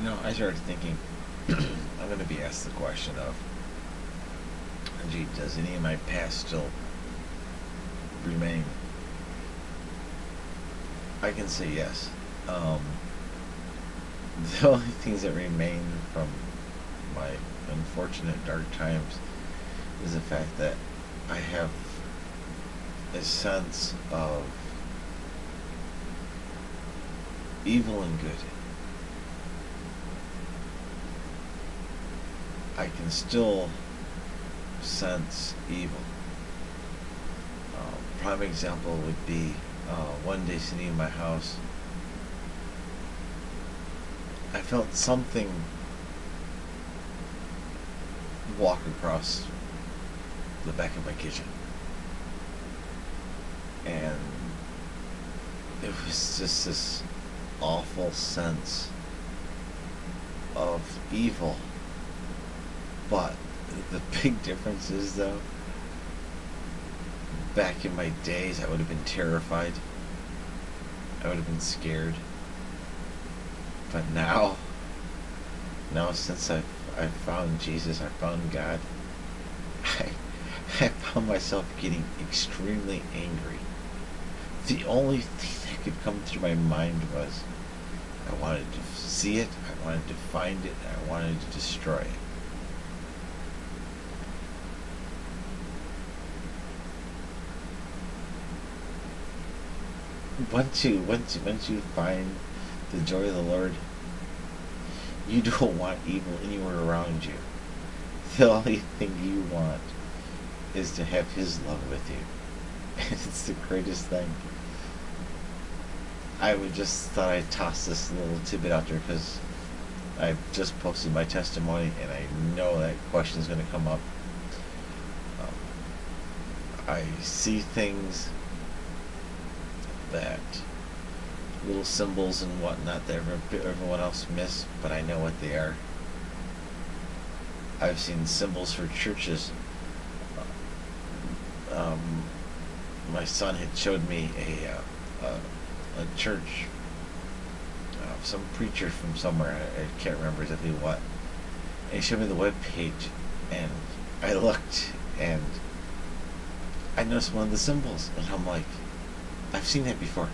You know, I started thinking, I'm going to be asked the question of, gee, does any of my past still remain? I can say yes. Um, the only things that remain from my unfortunate dark times is the fact that I have a sense of evil and good. I can still sense evil. Uh, prime example would be uh, one day sitting in my house, I felt something walk across the back of my kitchen. And it was just this awful sense of evil. But the big difference is, though, back in my days, I would have been terrified. I would have been scared. But now, now since I've, I've found Jesus, I've found God, I, I found myself getting extremely angry. The only thing that could come through my mind was I wanted to see it, I wanted to find it, I wanted to destroy it. Once you once once you find the joy of the Lord, you don't want evil anywhere around you. The only thing you want is to have His love with you. It's the greatest thing. I would just thought I'd toss this little tidbit out there because I've just posted my testimony and I know that question is going to come up. Um, I see things that little symbols and whatnot that everyone else missed, but I know what they are. I've seen symbols for churches. Um, my son had showed me a uh, a, a, church, uh, some preacher from somewhere. I, I, can't remember exactly what. And he showed me the web page, and I looked and I noticed one of the symbols, and I'm like, I've seen that before.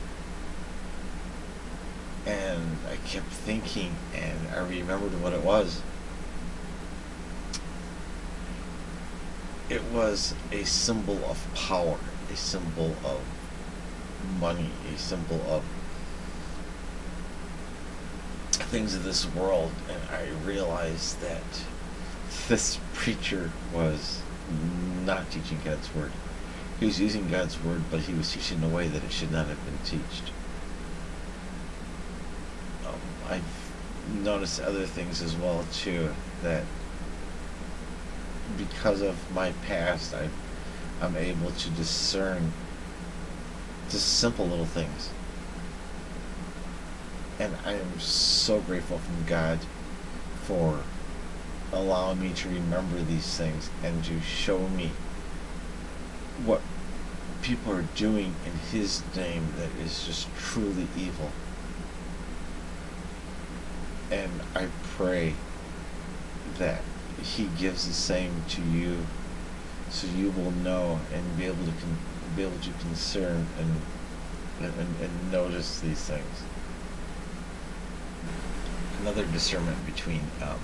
And I kept thinking, and I remembered what it was. It was a symbol of power, a symbol of money, a symbol of things of this world. And I realized that this preacher was not teaching God's word. He was using God's word, but he was teaching in a way that it should not have been taught. Um, I've noticed other things as well too that because of my past, I, I'm able to discern just simple little things. And I am so grateful from God for allowing me to remember these things and to show me what people are doing in his name that is just truly evil. And I pray that he gives the same to you so you will know and be able to be able to concern and, and and notice these things. Another discernment between um,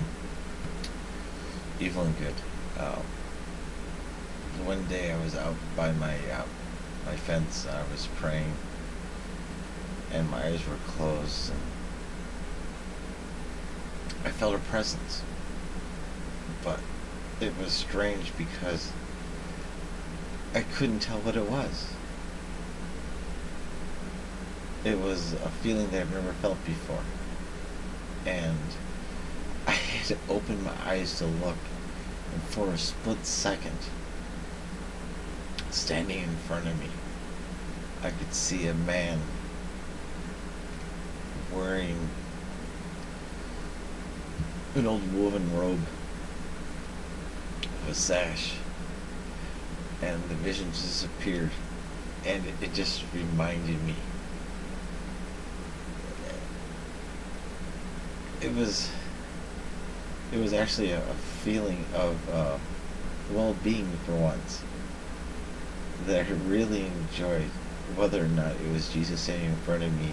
evil and good. Um, one day I was out by my uh, my fence. I was praying, and my eyes were closed, and I felt a presence. But it was strange because I couldn't tell what it was. It was a feeling that I've never felt before, and I had to open my eyes to look, and for a split second standing in front of me, I could see a man wearing an old woven robe, with a sash, and the vision disappeared, and it, just reminded me. it was it was actually a, a feeling of uh, well-being for once that I really enjoyed, whether or not it was Jesus standing in front of me.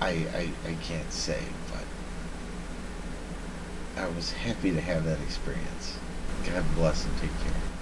I I, I can't say, but I was happy to have that experience. God bless and take care.